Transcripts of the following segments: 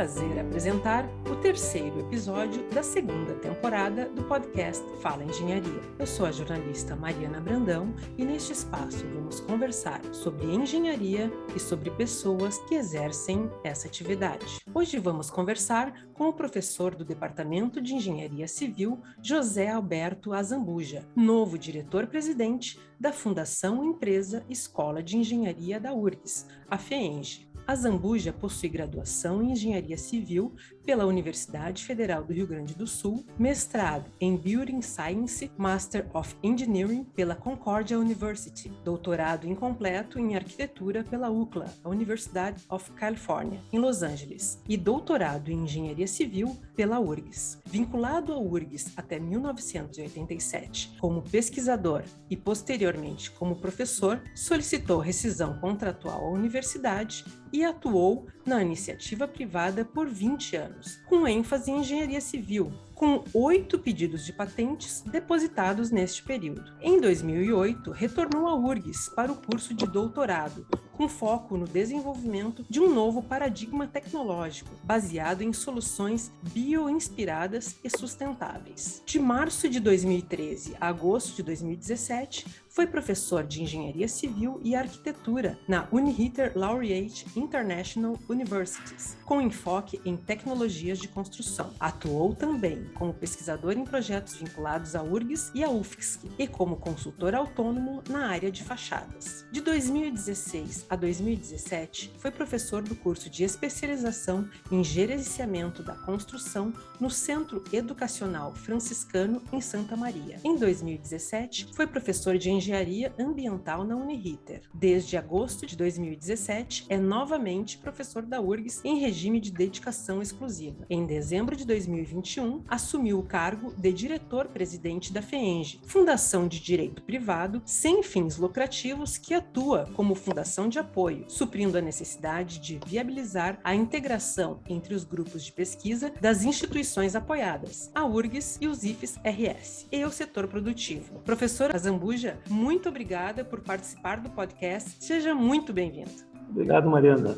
prazer apresentar o terceiro episódio da segunda temporada do podcast Fala Engenharia. Eu sou a jornalista Mariana Brandão e neste espaço vamos conversar sobre engenharia e sobre pessoas que exercem essa atividade. Hoje vamos conversar com o professor do Departamento de Engenharia Civil, José Alberto Azambuja, novo diretor-presidente da Fundação Empresa Escola de Engenharia da URGS, a FEENGE. A Zambuja possui graduação em Engenharia Civil pela Universidade Federal do Rio Grande do Sul, mestrado em Building Science, Master of Engineering pela Concordia University, doutorado incompleto em Arquitetura pela UCLA, Universidade of California, em Los Angeles, e doutorado em Engenharia Civil pela URGS. Vinculado à URGS até 1987 como pesquisador e posteriormente como professor, solicitou rescisão contratual à universidade e atuou na iniciativa privada por 20 anos, com ênfase em engenharia civil, com oito pedidos de patentes depositados neste período. Em 2008, retornou à URGS para o curso de doutorado, com foco no desenvolvimento de um novo paradigma tecnológico, baseado em soluções bioinspiradas e sustentáveis. De março de 2013 a agosto de 2017, foi professor de Engenharia Civil e Arquitetura na Uniriter Laureate International Universities, com enfoque em tecnologias de construção. Atuou também como pesquisador em projetos vinculados à URGS e à UFSC e como consultor autônomo na área de fachadas. De 2016 a 2017, foi professor do curso de especialização em gerenciamento da construção no Centro Educacional Franciscano em Santa Maria. Em 2017, foi professor de Engenharia Ambiental na Uniriter. Desde agosto de 2017, é novamente professor da URGS em regime de dedicação exclusiva. Em dezembro de 2021, assumiu o cargo de diretor-presidente da FEENGE, fundação de direito privado sem fins lucrativos que atua como fundação de apoio, suprindo a necessidade de viabilizar a integração entre os grupos de pesquisa das instituições apoiadas, a URGS e os IFES-RS, e o setor produtivo. Professora Zambuja, muito obrigada por participar do podcast. Seja muito bem-vindo. Obrigado, Mariana.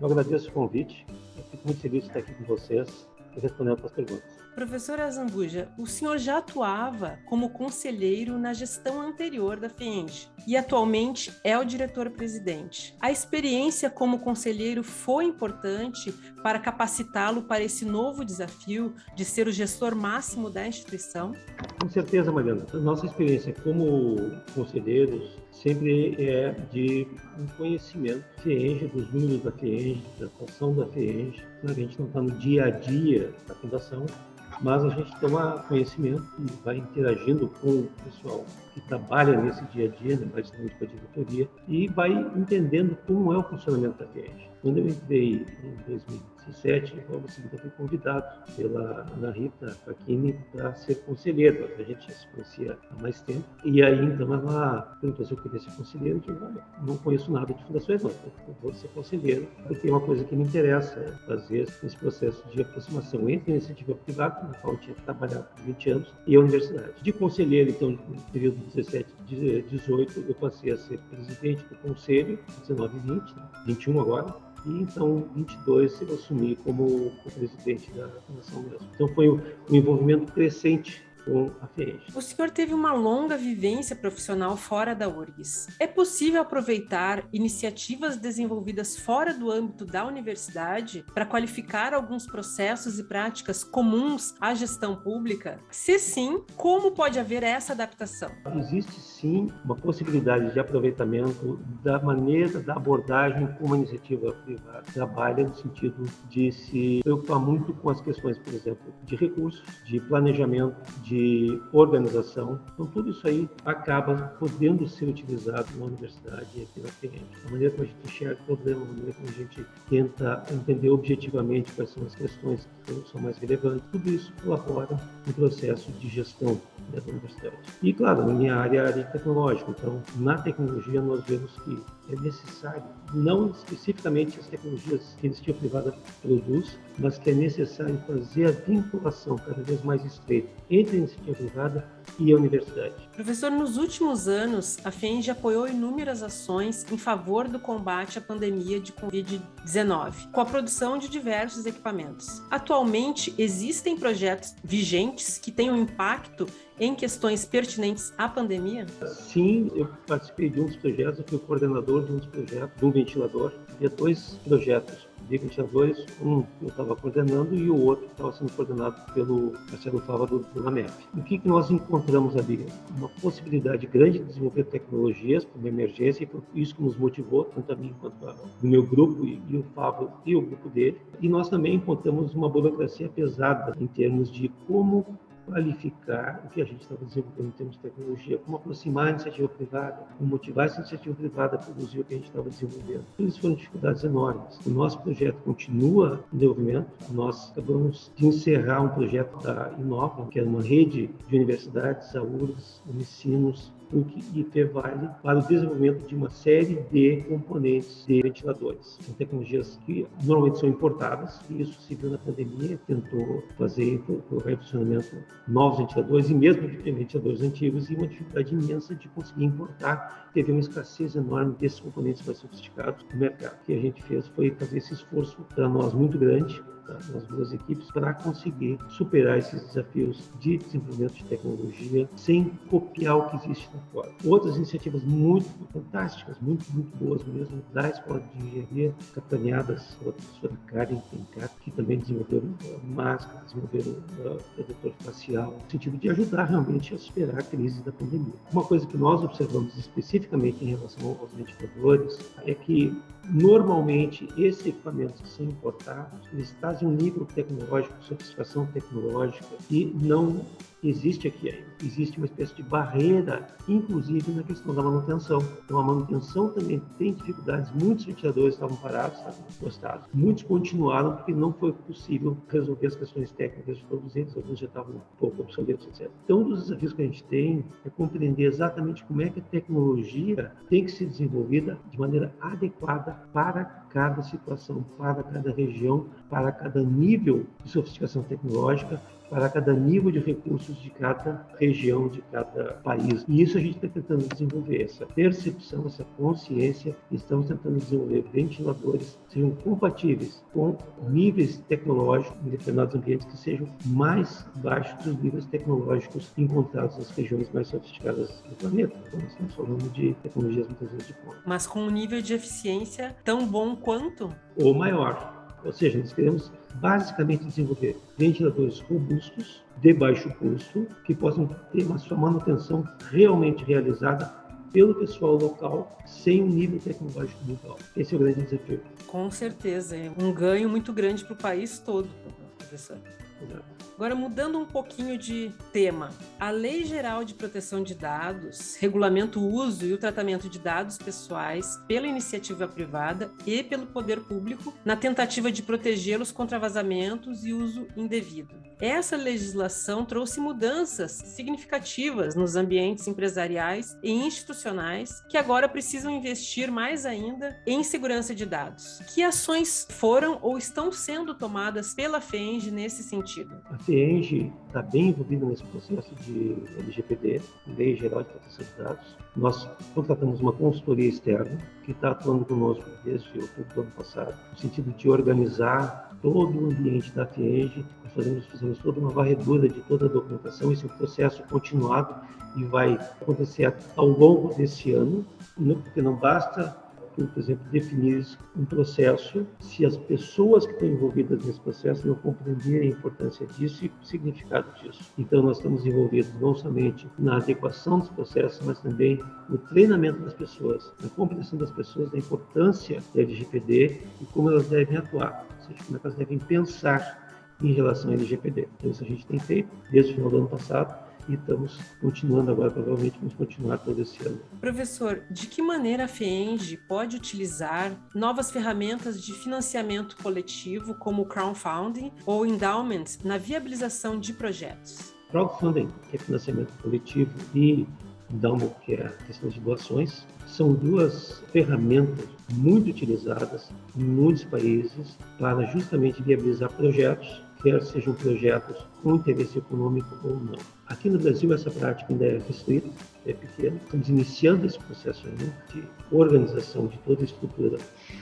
Eu agradeço o convite. Eu fico muito feliz de estar aqui com vocês e respondendo as perguntas. Professora Zambuja, o senhor já atuava como conselheiro na gestão anterior da FENG e atualmente é o diretor-presidente. A experiência como conselheiro foi importante para capacitá-lo para esse novo desafio de ser o gestor máximo da instituição? Com certeza, Mariana. Nossa experiência como conselheiros sempre é de um conhecimento FEENG, dos números da FEENG, da atuação da FEENG. A gente não está no dia a dia da fundação, mas a gente toma conhecimento e vai interagindo com o pessoal que trabalha nesse dia a dia, né, mais com a diretoria, e vai entendendo como é o funcionamento da FEENG. Quando eu entrei em 2017, logo em seguida fui convidado pela Ana Rita Facchini para ser conselheiro. A gente já se conhecia há mais tempo. E aí, então, ela perguntou se eu queria ser conselheiro. Eu disse, não conheço nada de fundações, não. Eu vou ser conselheiro, porque é uma coisa que me interessa é fazer esse processo de aproximação entre a iniciativa privada, na qual eu tinha trabalhado por 20 anos, e a universidade. De conselheiro, então, no período 17 e 18, eu passei a ser presidente do conselho, 19 e 20, 21 agora, e então 22 eu assumi como presidente da fundação mesmo. Então foi um envolvimento crescente com a. O senhor teve uma longa vivência profissional fora da URGS. É possível aproveitar iniciativas desenvolvidas fora do âmbito da universidade para qualificar alguns processos e práticas comuns à gestão pública? Se sim, como pode haver essa adaptação? Existe sim uma possibilidade de aproveitamento da maneira da abordagem como a iniciativa privada trabalha no sentido de se preocupar muito com as questões, por exemplo, de recursos, de planejamento, de de organização. Então, tudo isso aí acaba podendo ser utilizado na universidade e aqui na FEM. A maneira como a gente enxerga o problema, a maneira como a gente tenta entender objetivamente quais são as questões que são mais relevantes, tudo isso colabora no processo de gestão da universidade. E, claro, na minha área, é a área tecnológica. Então, na tecnologia, nós vemos que é necessário, não especificamente as tecnologias que a iniciativa privada produz, mas que é necessário fazer a vinculação cada vez mais estreita entre a iniciativa privada e a universidade. Professor, nos últimos anos, a FENG apoiou inúmeras ações em favor do combate à pandemia de Covid-19, com a produção de diversos equipamentos. Atualmente, existem projetos vigentes que tenham impacto em questões pertinentes à pandemia? Sim, eu participei de um dos projetos, eu fui coordenador de um dos projetos, de um ventilador. Havia dois projetos de ventiladores, um eu estava coordenando e o outro estava sendo coordenado pelo Marcelo Fava do, do. O que, que nós encontramos ali? Uma possibilidade grande de desenvolver tecnologias para uma emergência, e foi isso que nos motivou, tanto a mim quanto o meu grupo e, e o Fábio e o grupo dele. E nós também encontramos uma burocracia pesada em termos de como qualificar o que a gente estava desenvolvendo em termos de tecnologia, como aproximar a iniciativa privada, como motivar essa iniciativa privada a produzir o que a gente estava desenvolvendo. Isso foram dificuldades enormes. O nosso projeto continua em desenvolvimento. Nós acabamos de encerrar um projeto da Inova, que é uma rede de universidades, AURGS, Unicinos, PUC e Fevale para o desenvolvimento de uma série de componentes de ventiladores. São tecnologias que normalmente são importadas e isso se viu na pandemia, tentou fazer colocar em funcionamento novos ventiladores e mesmo ventiladores antigos e uma dificuldade imensa de conseguir importar. Teve uma escassez enorme desses componentes mais sofisticados no mercado. O que a gente fez foi fazer esse esforço para nós muito grande nas duas equipes para conseguir superar esses desafios de desenvolvimento de tecnologia sem copiar o que existe lá fora. Outras iniciativas muito fantásticas, muito, muito boas mesmo, da Escola de Engenharia, capitaneadas pela professora Karen Pencat, que também desenvolveram máscara, desenvolveram uh, protetor facial, no sentido de ajudar realmente a superar a crise da pandemia. Uma coisa que nós observamos especificamente em relação aos ventiladores é que Normalmente, esses equipamentos que são importados, eles trazem um nível tecnológico, sofisticação tecnológica, e não existe aqui ainda. Existe uma espécie de barreira, inclusive na questão da manutenção. Então, a manutenção também tem dificuldades. Muitos ventiladores estavam parados, estavam encostados. Muitos continuaram porque não foi possível resolver as questões técnicas de todos eles. Alguns já estavam um pouco obsoletos, etc. Então, um dos desafios que a gente tem é compreender exatamente como é que a tecnologia tem que ser desenvolvida de maneira adequada para cada situação, para cada região, para cada nível de sofisticação tecnológica para cada nível de recursos de cada região, de cada país. E isso a gente está tentando desenvolver, essa percepção, essa consciência. Estamos tentando desenvolver ventiladores que sejam compatíveis com níveis tecnológicos em determinados ambientes que sejam mais baixos dos níveis tecnológicos encontrados nas regiões mais sofisticadas do planeta. Então, estamos falando de tecnologias muitas vezes de ponta. Mas com um nível de eficiência tão bom quanto? Ou maior. Ou seja, nós queremos basicamente desenvolver ventiladores robustos, de baixo custo, que possam ter uma sua manutenção realmente realizada pelo pessoal local, sem um nível tecnológico muito alto. Esse é o grande desafio. Com certeza, é um ganho muito grande para o país todo, professor. Exato. Agora, mudando um pouquinho de tema, a Lei Geral de Proteção de Dados regulamenta o uso e o tratamento de dados pessoais pela iniciativa privada e pelo poder público na tentativa de protegê-los contra vazamentos e uso indevido. Essa legislação trouxe mudanças significativas nos ambientes empresariais e institucionais que agora precisam investir mais ainda em segurança de dados. Que ações foram ou estão sendo tomadas pela FENG nesse sentido? CIENG está bem envolvida nesse processo de LGPD, Lei Geral de Proteção de Dados. Nós contratamos uma consultoria externa que está atuando conosco desde outubro do ano passado, no sentido de organizar todo o ambiente da FIENG. Nós fazemos, fizemos toda uma varredura de toda a documentação. Esse é um processo continuado e vai acontecer ao longo desse ano, porque não basta por exemplo, definir um processo se as pessoas que estão envolvidas nesse processo não compreenderem a importância disso e o significado disso. Então, nós estamos envolvidos não somente na adequação dos processos, mas também no treinamento das pessoas, na compreensão das pessoas da importância da LGPD e como elas devem atuar, ou seja, como é elas devem pensar em relação à LGPD. Então, isso a gente tem feito desde o final do ano passado e estamos continuando agora, provavelmente vamos continuar todo esse ano. Professor, de que maneira a FEENG pode utilizar novas ferramentas de financiamento coletivo, como o crowdfunding ou endowment, na viabilização de projetos? Crowdfunding, que é financiamento coletivo, e endowment, que é a questão de doações, são duas ferramentas muito utilizadas em muitos países para justamente viabilizar projetos quer sejam projetos com interesse econômico ou não. Aqui no Brasil, essa prática ainda é restrita, é pequena. Estamos iniciando esse processo de organização de toda a estrutura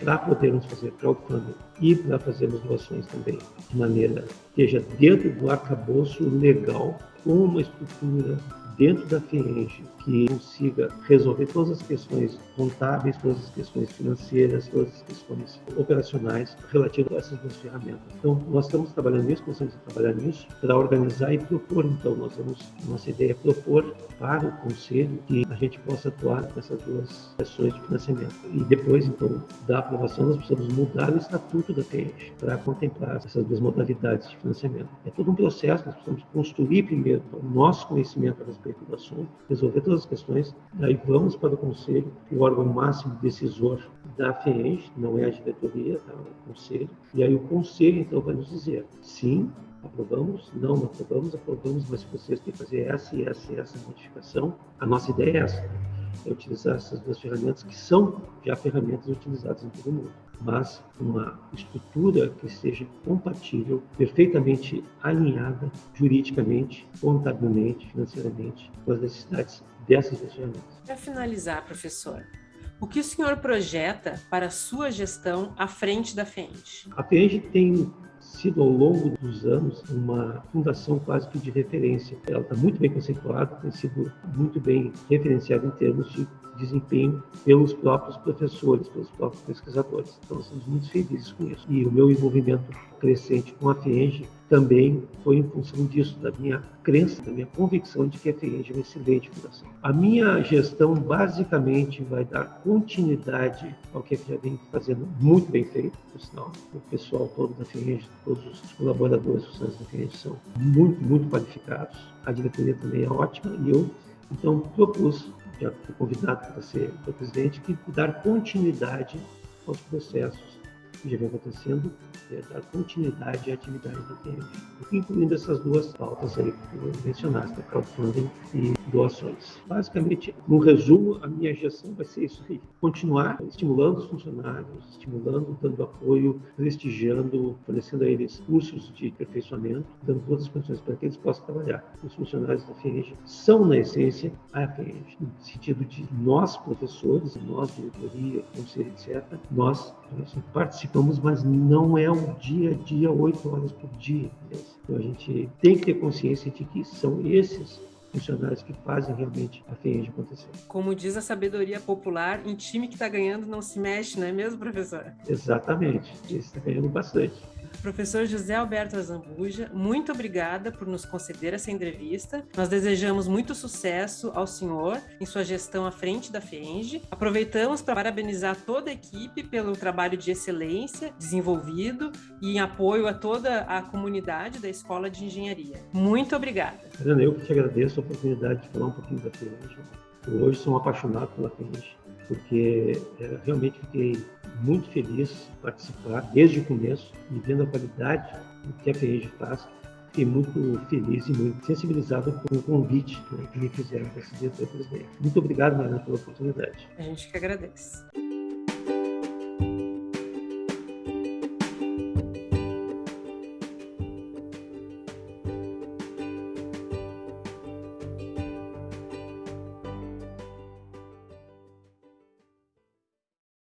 para podermos fazer crowdfunding e para fazermos doações também de maneira que esteja dentro do arcabouço legal, com uma estrutura dentro da FIENGE que consiga resolver todas as questões contábeis, todas as questões financeiras, todas as questões operacionais relativas a essas duas ferramentas. Então, nós estamos trabalhando nisso, começamos a trabalhar nisso para organizar e propor. Então, nós vamos, nossa ideia é propor para o Conselho que a gente possa atuar nessas duas sessões de financiamento. E depois, então, da aprovação, nós precisamos mudar o estatuto da FIENGE para contemplar essas duas modalidades de financiamento. É todo um processo, nós precisamos construir primeiro o nosso conhecimento a respeito do assunto, resolver todas as questões, daí vamos para o Conselho, que é o órgão máximo decisor da FEENG, não é a diretoria, tá? o Conselho, e aí o Conselho então vai nos dizer, sim, aprovamos, não, não aprovamos, aprovamos, mas vocês têm que fazer essa e essa e essa modificação. A nossa ideia é essa, é utilizar essas duas ferramentas que são já ferramentas utilizadas em todo mundo mas uma estrutura que seja compatível, perfeitamente alinhada juridicamente, contabilmente, financeiramente com as necessidades dessas ferramentas. Para finalizar, professor, o que o senhor projeta para a sua gestão à frente da FEND? A FEND tem sido ao longo dos anos uma fundação quase que de referência. Ela está muito bem conceituada, tem sido muito bem referenciada em termos de desempenho pelos próprios professores, pelos próprios pesquisadores. Então, estamos muito felizes com isso. E o meu envolvimento crescente com a FIENG também foi em função disso, da minha crença, da minha convicção de que a FIENG é uma excelente fundação. A minha gestão, basicamente, vai dar continuidade ao que a FIENG vem fazendo muito bem feito, por sinal. O pessoal todo da FIENG, todos os colaboradores da FIENG são muito, muito qualificados. A diretoria também é ótima e eu, então, propus já fui convidado para ser o presidente, que dar continuidade aos processos que já vem acontecendo, é dar continuidade à atividade do TM, incluindo essas duas pautas aí que mencionaste, crowdfunding e doações. Basicamente, no resumo, a minha gestão vai ser isso aí, continuar estimulando os funcionários, estimulando, dando apoio, prestigiando, fornecendo a eles cursos de aperfeiçoamento, dando todas as condições para que eles possam trabalhar. Os funcionários da FENG são, na essência, a FENG, no sentido de nós, professores, nós, diretoria, conselho, etc., nós, participamos, mas não é um dia a dia, oito horas por dia. Então a gente tem que ter consciência de que são esses funcionários que fazem realmente a FENG acontecer. Como diz a sabedoria popular, em time que está ganhando não se mexe, não é mesmo, professor? Exatamente, esse está ganhando bastante. Professor José Alberto Azambuja, muito obrigada por nos conceder essa entrevista. Nós desejamos muito sucesso ao senhor em sua gestão à frente da FENG. Aproveitamos para parabenizar toda a equipe pelo trabalho de excelência desenvolvido e em apoio a toda a comunidade da Escola de Engenharia. Muito obrigada. Eu que te agradeço a oportunidade de falar um pouquinho da FENG. Eu hoje sou um apaixonado pela FENG, porque é, realmente fiquei muito feliz participar desde o começo e vendo a qualidade do que a FERJ faz. Fiquei muito feliz e muito sensibilizado com o convite né, que me fizeram para ser diretor presidente. Muito obrigado, Mariana, pela oportunidade. A gente que agradece.